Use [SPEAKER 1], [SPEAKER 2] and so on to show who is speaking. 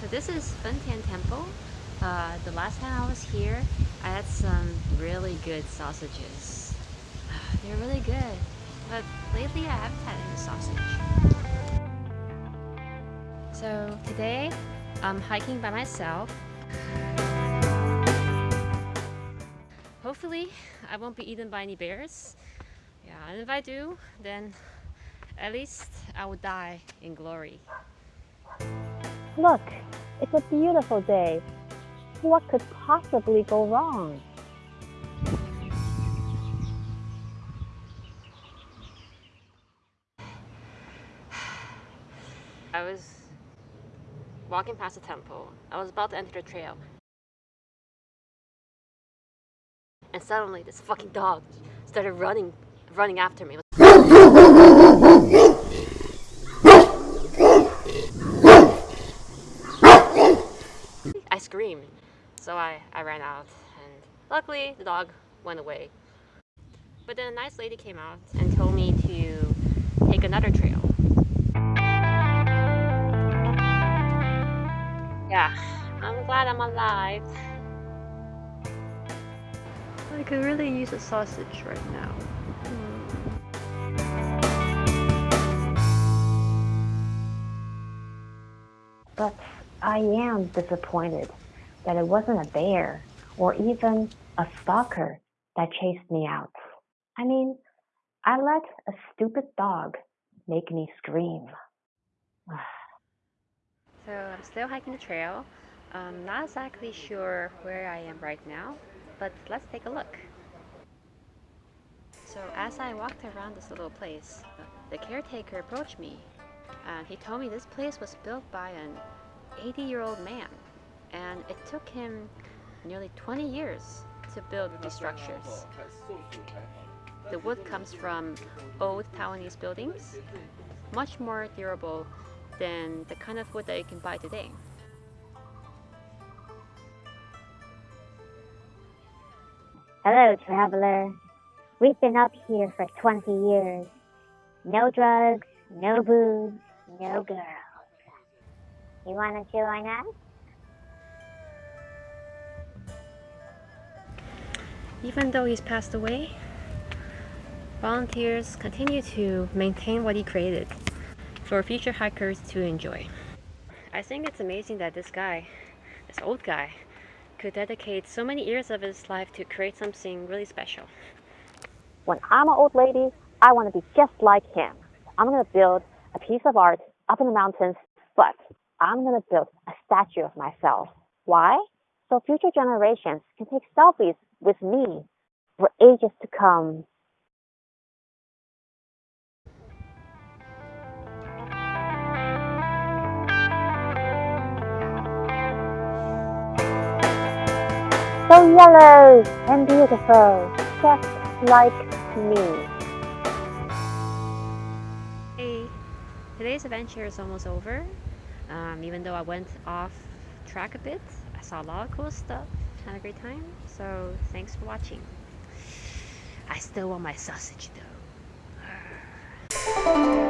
[SPEAKER 1] So this is Fentian Temple. Uh, the last time I was here, I had some really good sausages. They're really good, but lately I haven't had any sausage. So today, I'm hiking by myself. Hopefully, I won't be eaten by any bears. Yeah, and if I do, then at least I will die in glory.
[SPEAKER 2] Look, it's a beautiful day. What could possibly go wrong?
[SPEAKER 1] I was walking past the temple. I was about to enter the trail. And suddenly this fucking dog started running running after me. I screamed. So I, I ran out and luckily the dog went away. But then a nice lady came out and told me to take another trail. Yeah, I'm glad I'm alive. I could really use a sausage right now.
[SPEAKER 2] But I am disappointed that it wasn't a bear or even a stalker that chased me out. I mean, I let a stupid dog make me scream.
[SPEAKER 1] so I'm still hiking the trail. I'm not exactly sure where I am right now, but let's take a look. So as I walked around this little place, the caretaker approached me and he told me this place was built by an 80 year old man and it took him nearly 20 years to build these structures. The wood comes from old Taiwanese buildings, much more durable than the kind of wood that you can buy today.
[SPEAKER 2] Hello, traveler. We've been up here for 20 years. No drugs, no booze, no girls. You want to join us?
[SPEAKER 1] Even though he's passed away, volunteers continue to maintain what he created for future hikers to enjoy. I think it's amazing that this guy, this old guy, could dedicate so many years of his life to create something really special.
[SPEAKER 2] When I'm an old lady, I want to be just like him. I'm going to build a piece of art up in the mountains, but I'm going to build a statue of myself. Why? So future generations can take selfies with me for ages to come. So yellow and beautiful, just like me.
[SPEAKER 1] Hey, today's adventure is almost over. Um, even though I went off track a bit, I saw a lot of cool stuff had a great time. So thanks for watching. I still want my sausage though.